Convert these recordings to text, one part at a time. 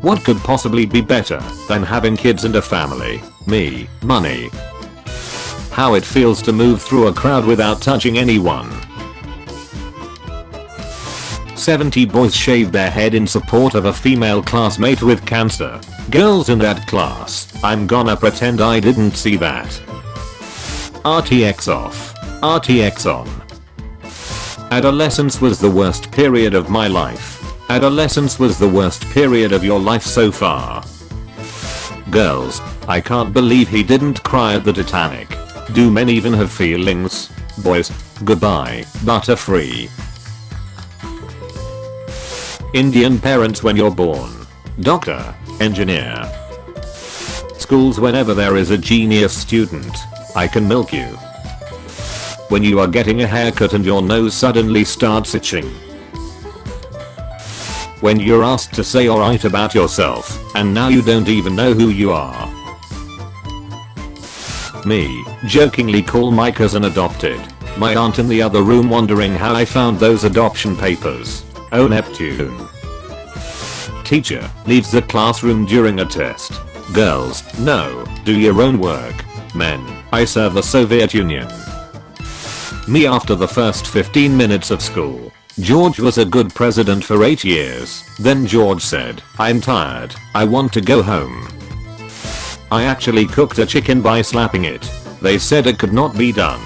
What could possibly be better than having kids and a family? Me, money. How it feels to move through a crowd without touching anyone. 70 boys shaved their head in support of a female classmate with cancer. Girls in that class, I'm gonna pretend I didn't see that. RTX off. RTX on. Adolescence was the worst period of my life. Adolescence was the worst period of your life so far. Girls, I can't believe he didn't cry at the Titanic. Do men even have feelings? Boys, goodbye, butterfree. Indian parents when you're born. Doctor, engineer. Schools whenever there is a genius student. I can milk you. When you are getting a haircut and your nose suddenly starts itching. When you're asked to say alright about yourself, and now you don't even know who you are. Me, jokingly call my cousin adopted. My aunt in the other room wondering how I found those adoption papers. Oh Neptune. Teacher, leaves the classroom during a test. Girls, no, do your own work. Men, I serve the Soviet Union. Me after the first 15 minutes of school. George was a good president for 8 years. Then George said, I'm tired, I want to go home. I actually cooked a chicken by slapping it. They said it could not be done.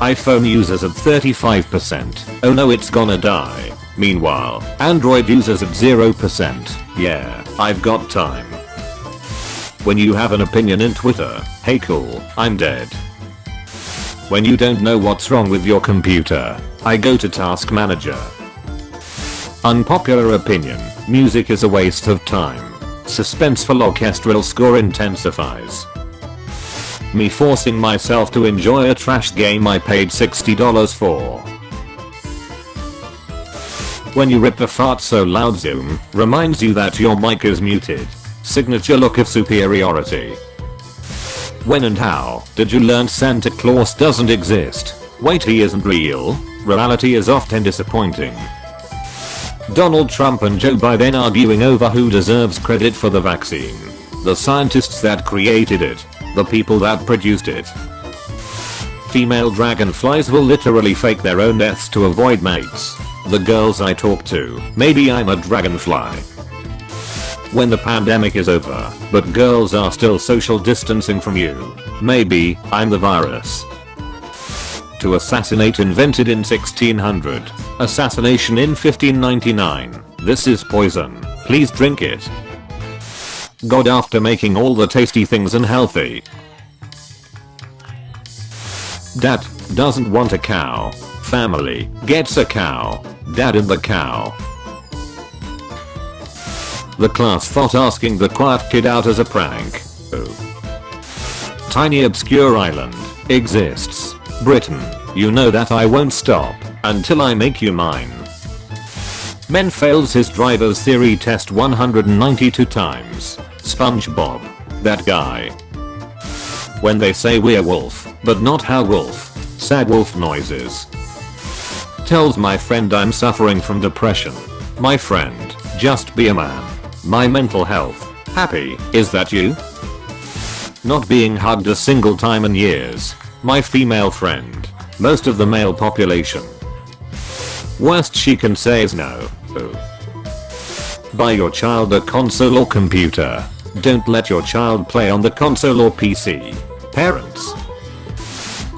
iPhone users at 35%. Oh no it's gonna die. Meanwhile, Android users at 0%. Yeah, I've got time. When you have an opinion in Twitter, hey cool, I'm dead. When you don't know what's wrong with your computer, I go to Task Manager. Unpopular opinion, music is a waste of time. Suspenseful orchestral score intensifies. Me forcing myself to enjoy a trash game I paid $60 for. When you rip a fart so loud zoom reminds you that your mic is muted. Signature look of superiority. When and how did you learn Santa Claus doesn't exist? Wait he isn't real? Reality is often disappointing. Donald Trump and Joe Biden arguing over who deserves credit for the vaccine. The scientists that created it. The people that produced it. Female dragonflies will literally fake their own deaths to avoid mates. The girls I talk to, maybe I'm a dragonfly. When the pandemic is over, but girls are still social distancing from you. Maybe I'm the virus. To assassinate invented in 1600. Assassination in 1599. This is poison. Please drink it. God after making all the tasty things unhealthy. Dad doesn't want a cow. Family gets a cow. Dad and the cow. The class thought asking the quiet kid out as a prank. Oh. Tiny obscure island exists. Britain, you know that I won't stop until I make you mine. Men fails his driver's theory test 192 times. SpongeBob. That guy. When they say we're wolf, but not how wolf. Sad wolf noises. Tells my friend I'm suffering from depression. My friend, just be a man. My mental health. Happy, is that you? Not being hugged a single time in years. My female friend. Most of the male population. Worst she can say is no. Buy your child a console or computer. Don't let your child play on the console or PC. Parents.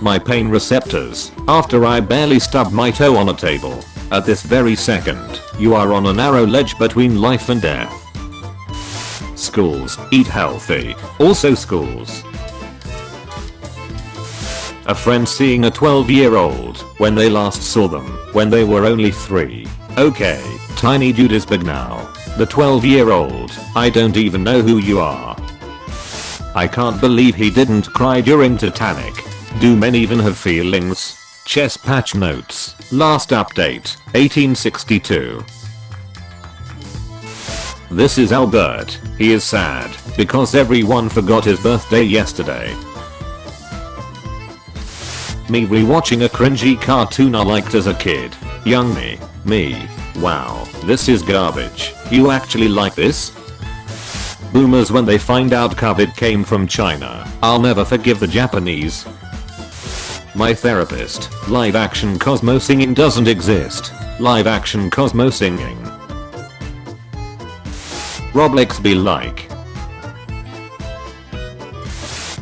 My pain receptors, after I barely stubbed my toe on a table. At this very second, you are on a narrow ledge between life and death. Schools, eat healthy. Also schools. A friend seeing a 12 year old when they last saw them when they were only 3. Okay, tiny dude is big now. The 12 year old, I don't even know who you are. I can't believe he didn't cry during Titanic. Do men even have feelings? Chess patch notes. Last update, 1862. This is Albert. He is sad because everyone forgot his birthday yesterday. Me rewatching a cringy cartoon I liked as a kid. Young me. Me. Wow, this is garbage. You actually like this? Boomers when they find out COVID came from China. I'll never forgive the Japanese. My therapist, live action Cosmo singing doesn't exist. Live action Cosmo singing. Roblox be like.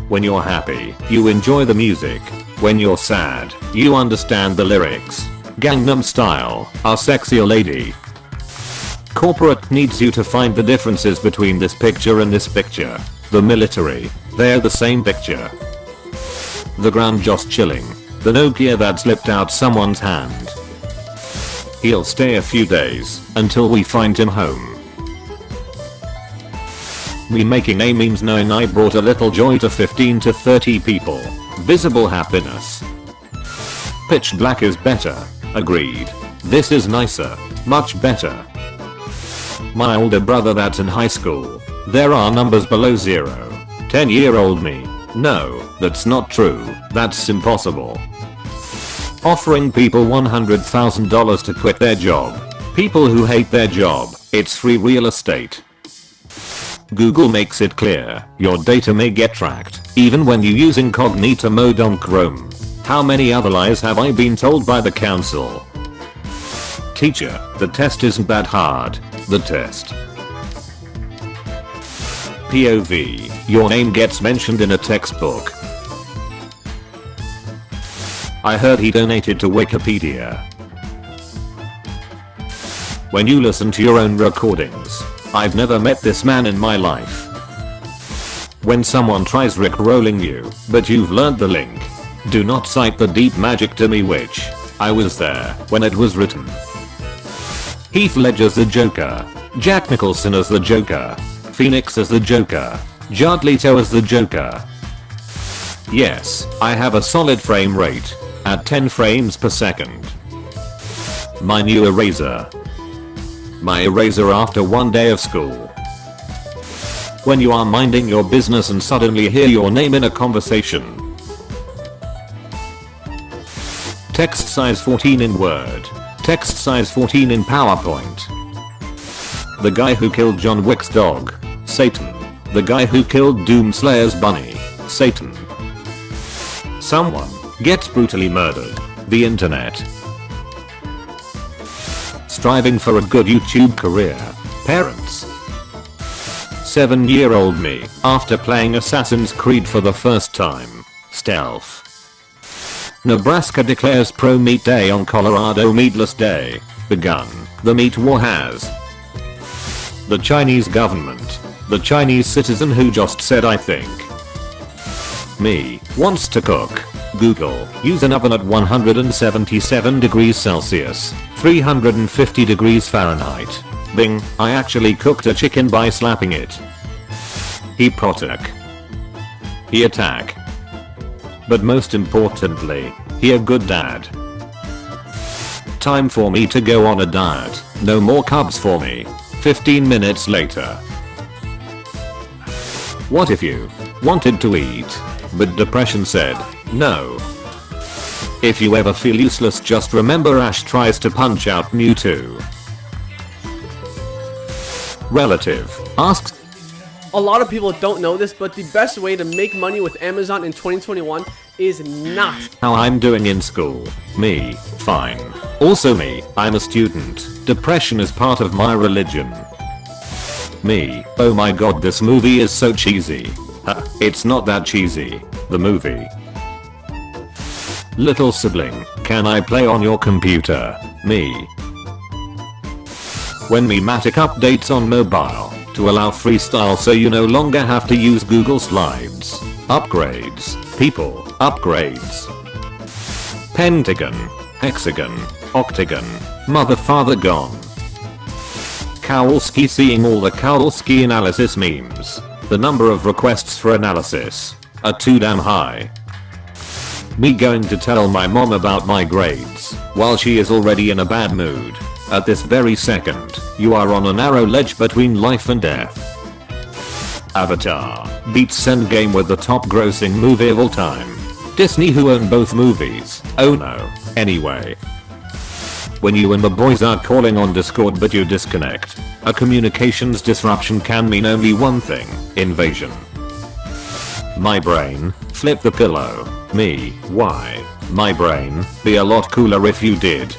When you're happy, you enjoy the music. When you're sad, you understand the lyrics. Gangnam Style, our sexier lady. Corporate needs you to find the differences between this picture and this picture. The military, they're the same picture. The ground just chilling. The Nokia that slipped out someone's hand. He'll stay a few days, until we find him home. Me making a memes knowing I brought a little joy to 15 to 30 people. Visible happiness. Pitch black is better. Agreed. This is nicer. Much better. My older brother that's in high school. There are numbers below zero. 10 year old me. No, that's not true. That's impossible. Offering people $100,000 to quit their job. People who hate their job. It's free real estate. Google makes it clear, your data may get tracked, even when you use incognito mode on Chrome. How many other lies have I been told by the council? Teacher, the test isn't that hard. The test. POV, your name gets mentioned in a textbook. I heard he donated to Wikipedia. When you listen to your own recordings, I've never met this man in my life. When someone tries rickrolling you, but you've learned the link, do not cite the deep magic to me witch, I was there when it was written. Heath Ledger's the Joker, Jack Nicholson as the Joker, Phoenix as the Joker, Jared Leto as the Joker. Yes, I have a solid frame rate, at 10 frames per second. My new eraser, my eraser after one day of school. When you are minding your business and suddenly hear your name in a conversation. Text size 14 in Word. Text size 14 in PowerPoint. The guy who killed John Wick's dog. Satan. The guy who killed Doomslayer's bunny. Satan. Someone gets brutally murdered. The internet striving for a good YouTube career. Parents. 7 year old me, after playing Assassin's Creed for the first time. Stealth. Nebraska declares pro meat day on Colorado meatless day. Begun. The meat war has. The Chinese government. The Chinese citizen who just said I think. Me, wants to cook. Google, use an oven at 177 degrees Celsius, 350 degrees Fahrenheit. Bing, I actually cooked a chicken by slapping it. He protect. He attack. But most importantly, he a good dad. Time for me to go on a diet, no more carbs for me. 15 minutes later. What if you wanted to eat, but depression said, no. If you ever feel useless just remember Ash tries to punch out Mewtwo. Relative asks a lot of people don't know this, but the best way to make money with Amazon in 2021 is not how I'm doing in school. Me, fine. Also me, I'm a student. Depression is part of my religion. Me, oh my god this movie is so cheesy. Huh, it's not that cheesy. The movie. Little sibling, can I play on your computer? Me. When Mematic updates on mobile to allow freestyle so you no longer have to use Google Slides. Upgrades. People. Upgrades. Pentagon. Hexagon. Octagon. Mother father gone. Kowalski seeing all the Kowalski analysis memes. The number of requests for analysis are too damn high. Me going to tell my mom about my grades, while she is already in a bad mood. At this very second, you are on a narrow ledge between life and death. Avatar beats Endgame with the top grossing movie of all time. Disney who own both movies, oh no, anyway. when you and the boys are calling on discord but you disconnect. A communications disruption can mean only one thing, invasion. My brain, flip the pillow. Me, why? My brain, be a lot cooler if you did.